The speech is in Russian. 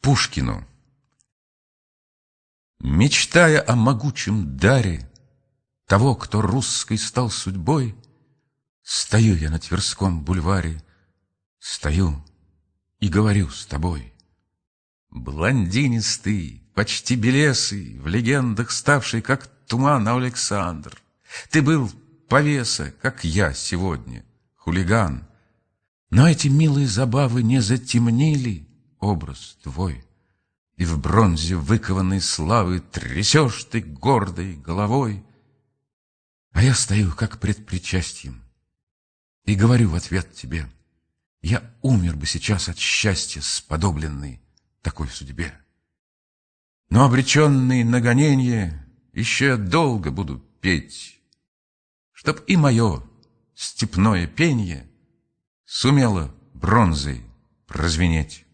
Пушкину Мечтая о могучем даре Того, кто русской стал судьбой, Стою я на Тверском бульваре, Стою и говорю с тобой. Блондинистый, почти белесый, В легендах ставший, как туман Александр. Ты был повеса, как я сегодня, хулиган. Но эти милые забавы не затемнили образ твой, И в бронзе выкованной славы Трясешь ты гордой головой. А я стою, как пред причастием, И говорю в ответ тебе, Я умер бы сейчас от счастья, Сподобленный такой судьбе. Но обреченный на гоненье Еще долго буду петь, Чтоб и мое степное пенье Сумело бронзой прозвенеть.